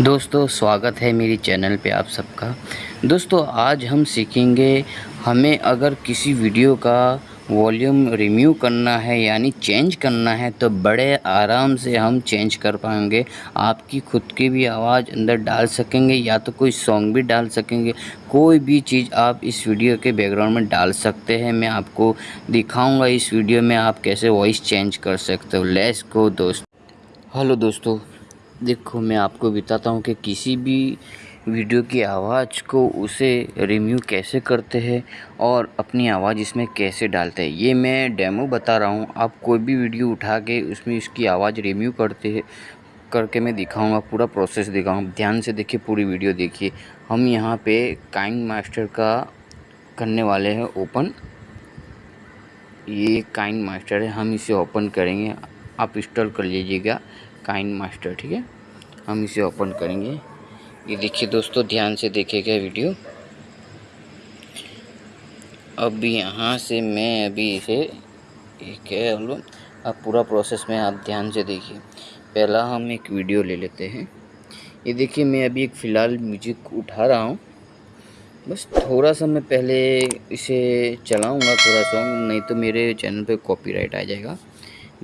दोस्तों, स्वागत है मेरी चैनल पे आप सबका। दोस्तों, आज हम सीखेंगे हमें अगर किसी वीडियो का वॉल्यूम रिम्यू करना है, यानी चेंज करना है तो बड़े आराम से हम चेंज कर पाएँगे। आपकी खुद की भी आवाज़ अंदर डाल सकेंगे, या तो कोई सॉन्ग भी डाल सकेंगे। कोई भी चीज़ आप इस वीडियो के बैकग्राउंड में डाल सकते हैं। मैं आपको दिखाऊँगा इस वीडियो में आप कैसे वॉइस चेंज कर सकते हो। लेस को दोस्त। हेलो, दोस्तों। देखो, मैं आपको बताता हूँ कि किसी भी वीडियो की आवाज़ को उसे रिम्यू कैसे करते हैं और अपनी आवाज़ इसमें कैसे डालते हैं। ये मैं डेमो बता रहा हूँ। आप कोई भी वीडियो उठा के उसमें इसकी आवाज़ रिम्यू करते हैं, करके मैं दिखाऊँगा, पूरा प्रोसेस दिखाऊँगा। ध्यान से देखिए, पूरी वीडियो देखिए। हम यहाँ पे काइंग मास्टर का करने वाले हैं ओपन। ये काइंग मास्टर है, हम इसे ओपन करेंगे। आप इंस्टॉल कर लीजिएगा। काइन मास्टर, ठीक है? हम इसे ओपन करेंगे। ये देखिए दोस्तों, ध्यान से देखेगा वीडियो। अब यहाँ से मैं अभी इसे एक है अब पूरा प्रोसेस में आप ध्यान से देखिए। पहला हम एक वीडियो ले लेते हैं। ये देखिए, मैं अभी एक फ़िलहाल म्यूज़िक उठा रहा हूँ। बस थोड़ा सा मैं पहले इसे चलाऊँगा, थोड़ा सॉन्ग नहीं तो मेरे चैनल पे कॉपीराइट आ जाएगा।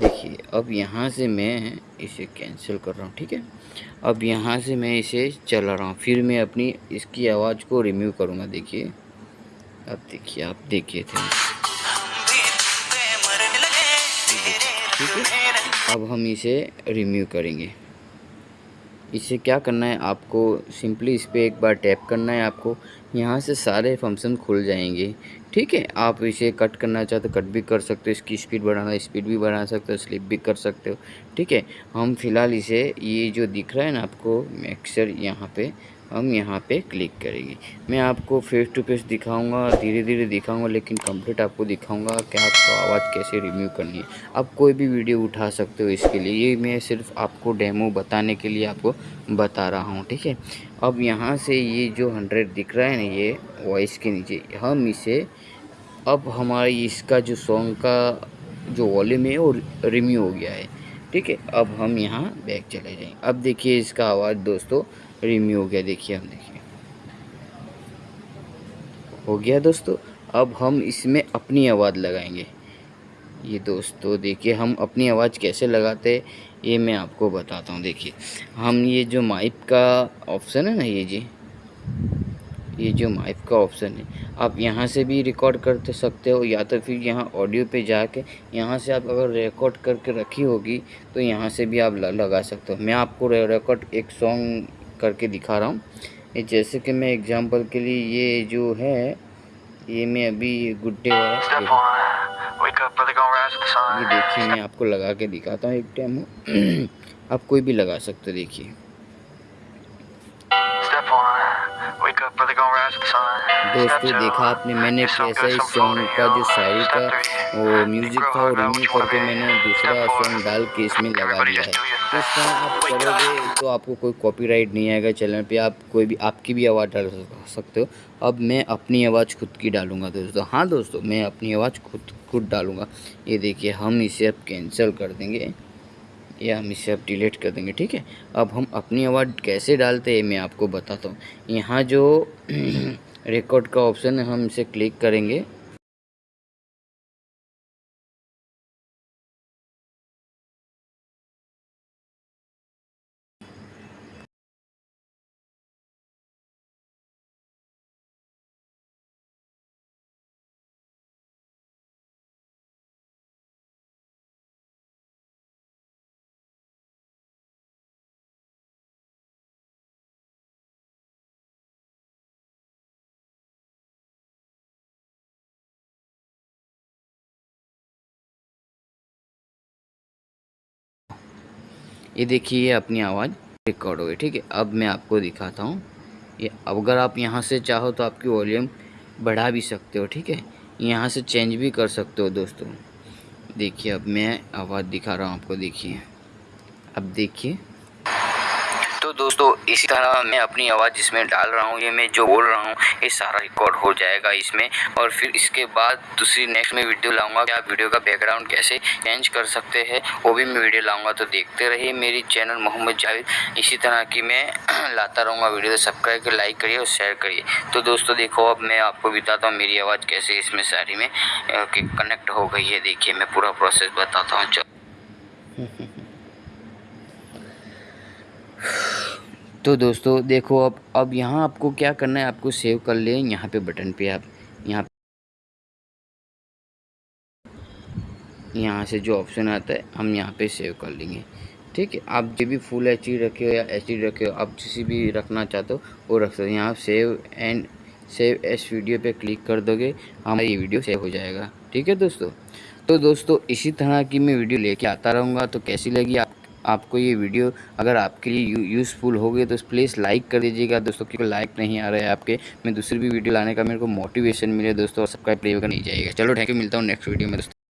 देखिए, अब यहाँ से मैं इसे कैंसिल कर रहा हूँ, ठीक है? अब यहाँ से मैं इसे चला रहा हूँ, फिर मैं अपनी इसकी आवाज़ को रिम्यू करूँगा, देखिए। अब देखिए, आप देखिए थे। ठीक है? अब हम इसे रिम्यू करेंगे। इसे क्या करना है आपको? सिंपली इस पर एक बार टैप करना है आपको। यहाँ से सारे फ़ंक्शन खुल जाएँगे। ठीक है, आप इसे कट करना चाहते कट भी कर सकते हो, इसकी स्पीड बढ़ाना स्पीड भी बढ़ा सकते हो स्लिप भी कर सकते हो, ठीक है। हम फ़िलहाल इसे, ये जो दिख रहा है ना आपको मिक्सर यहाँ पे, हम यहाँ पे क्लिक करेंगे। मैं आपको फेस टू फेस दिखाऊँगा धीरे धीरे दिखाऊँगा, लेकिन कंप्लीट आपको दिखाऊँगा कि आपको आवाज़ कैसे रिव्यू करनी है। आप कोई भी वीडियो उठा सकते हो इसके लिए, ये मैं सिर्फ़ आपको डेमो बताने के लिए आपको बता रहा हूँ, ठीक है। अब यहाँ से ये जो हंड्रेड दिख रहा है ना, ये वॉइस के नीचे, हम इसे अब हमारी इसका जो सॉन्ग का जो वॉल्यूम है वो रिम्यू हो गया है। ठीक है, अब हम यहाँ बैक चले जाएँ। अब देखिए इसका आवाज़ दोस्तों रिम्यू हो गया। देखिए हम देखिए। हो गया दोस्तों, अब हम इसमें अपनी आवाज़ लगाएँगे। ये दोस्तों, देखिए हम अपनी आवाज़ कैसे लगाते हैं, ये मैं आपको बताता हूँ। देखिए, हम ये जो माइक का ऑप्शन है ना, ये जी ये जो माइक का ऑप्शन है आप यहाँ से भी रिकॉर्ड कर सकते हो या तो फिर यहाँ ऑडियो पे जाके यहाँ से आप अगर रिकॉर्ड करके रखी होगी तो यहाँ से भी आप लगा सकते हो। मैं आपको रिकॉर्ड एक सॉन्ग करके दिखा रहा हूँ। जैसे कि मैं एग्जांपल के लिए ये जो है ये मैं अभी गुड्डे वाला ये देखिए मैं आपको लगा के दिखाता हूँ एक टाइम आप कोई भी लगा सकते हो देखिए। दोस्तों देखा आपने मैंने कैसा इस सॉन्ग का जो शायरी का वो म्यूज़िक था वो रिम्यू करके मैंने दूसरा सॉन्ग डाल के इसमें लगा दिया है। तो इस तरह आप करोगे तो आपको कोई कॉपीराइट नहीं आएगा चैनल पे आप कोई भी आपकी भी आवाज़ डाल सकते हो। अब मैं अपनी आवाज़ खुद की डालूँगा दोस्तों। हाँ दोस्तों मैं अपनी आवाज़ खुद खुद डालूँगा। ये देखिए हम इसे अब कैंसिल कर देंगे। या हम इसे अब डिलीट कर देंगे, ठीक है? अब हम अपनी आवाज़ कैसे डालते हैं मैं आपको बताता हूँ। यहाँ जो रिकॉर्ड का ऑप्शन है, हम इसे क्लिक करेंगे। ये देखिए, ये अपनी आवाज़ रिकॉर्ड हो गई, ठीक है? अब मैं आपको दिखाता हूँ। ये अब अगर आप यहाँ से चाहो तो आपकी वॉल्यूम बढ़ा भी सकते हो, ठीक है? यहाँ से चेंज भी कर सकते हो दोस्तों। देखिए, अब मैं आवाज़ दिखा रहा हूँ आपको, देखिए। अब देखिए। दोस्तों, इसी तरह मैं अपनी आवाज़ जिसमें डाल रहा हूँ, ये मैं जो बोल रहा हूँ, ये सारा रिकॉर्ड हो जाएगा इसमें। और फिर इसके बाद दूसरी नेक्स्ट में वीडियो लाऊँगा कि आप वीडियो का बैकग्राउंड कैसे चेंज कर सकते हैं, वो भी मैं वीडियो लाऊँगा। तो देखते रहिए मेरी चैनल मोहम्मद जावेद। इसी तरह की मैं लाता रहूँगा वीडियो तो सब्सक्राइब कर लाइक करिए और शेयर करिए। तो दोस्तों, देखो, अब मैं आपको बताता हूँ मेरी आवाज़ कैसे इसमें सारी में कनेक्ट हो गई है। देखिए, मैं पूरा प्रोसेस बताता हूँ। चलो। तो दोस्तों, देखो अब अब यहाँ आपको क्या करना है, आपको सेव कर ले यहाँ पे बटन पे आप, यहाँ यहाँ से जो ऑप्शन आता है, हम यहाँ पे सेव कर लेंगे। ठीक है, आप जो भी फुल एच रखे हो या एच रखे हो, आप किसी भी रखना चाहते हो, वो रख सकते हो। यहाँ save and save as video पे क्लिक कर दोगे, हमारी ये वीडियो सेव हो जाएगा। ठीक है दोस्तों? तो दोस्तों, इसी तरह की मैं वीडियो लेके आता रहूँगा तो कैसी लगी आपको ये वीडियो अगर आपके लिए यूज़फुल हो गई तो प्लीज़ लाइक कर दीजिएगा। दोस्तों, क्योंकि लाइक नहीं आ रहा है आपके, मैं दूसरी भी वीडियो लाने का मेरे को मोटिवेशन मिले दोस्तों, और सब्सक्राइब प्ले नहीं जाएगा चलो थैंक यू मिलता हूँ नेक्स्ट वीडियो में दोस्तों।